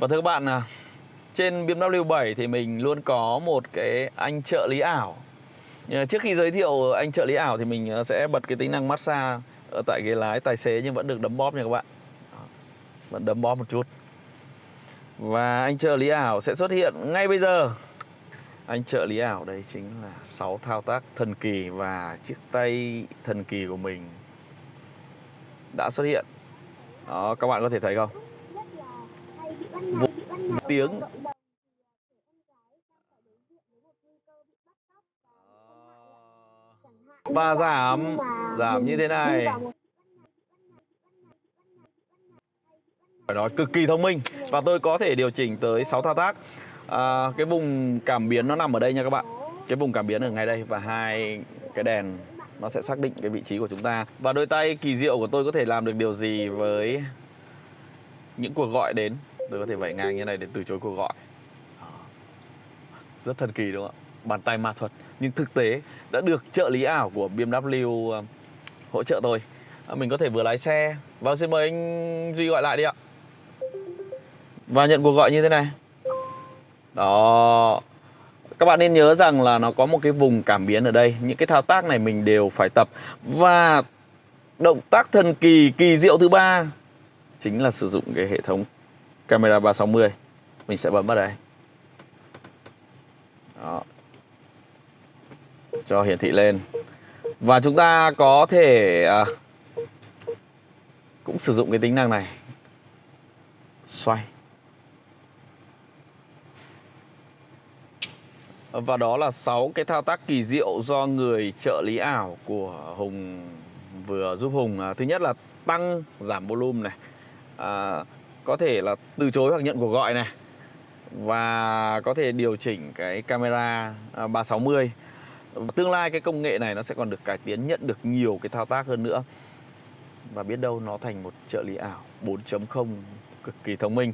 Và thưa các bạn, à, trên BMW 7 thì mình luôn có một cái anh trợ lý ảo. Trước khi giới thiệu anh trợ lý ảo thì mình à, sẽ bật cái tính năng massage ở tại ghế lái tài xế nhưng vẫn được đấm bóp nha các bạn. Vẫn đấm bóp một chút. Và anh trợ lý ảo sẽ xuất hiện ngay bây giờ. Anh trợ lý ảo đây chính là 6 thao tác thần kỳ và chiếc tay thần kỳ của mình đã xuất hiện. Đó, các bạn có thể thấy không? Một tiếng. Ờ. Và giảm. Giảm như thế này. Phải nói cực kỳ thông minh. Và tôi có thể điều chỉnh tới 6 thao tác. À, cái vùng cảm biến nó nằm ở đây nha các bạn. Cái vùng cảm biến ở ngay đây. Và hai cái đèn nó sẽ xác định cái vị trí của chúng ta. Và đôi tay kỳ diệu của tôi có thể làm được điều gì với những cuộc gọi đến? Tôi có thể vẩy ngang như này để từ chối cuộc gọi. Đó. rất thần kỳ đúng không ạ? Bàn tay ma thuật. Nhưng thực tế đã được trợ lý ảo của BMW ờ, hỗ trợ tôi. À, mình có thể vừa lái xe. Vâng xin mời anh duy gọi lại đi ạ. Và nhận cuộc gọi như thế này. Đó. Các bạn nên nhớ rằng là nó có một cái vùng cảm biến ở đây. Những cái thao tác này mình đều phải tập. Và động tác thần kỳ kỳ diệu thứ ba chính là sử dụng cái hệ thống camera 360 mình sẽ bấm vào đây. Đó. Cho hiển thị lên. Và chúng ta có thể à, cũng sử dụng cái tính năng này. Xoay. Và đó là 6 cái thao tác kỳ diệu do người trợ lý ảo của Hùng vừa giúp Hùng à, thứ nhất là tăng giảm volume này. À, có thể là từ chối hoặc nhận cuộc gọi này. Và có thể điều chỉnh cái camera à, 360 tương lai cái công nghệ này nó sẽ còn được cải tiến, nhận được nhiều cái thao tác hơn nữa. Và biết đâu nó thành một trợ lý ảo 4.0 cực kỳ thông minh.